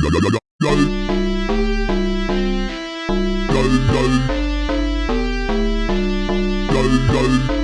go, go.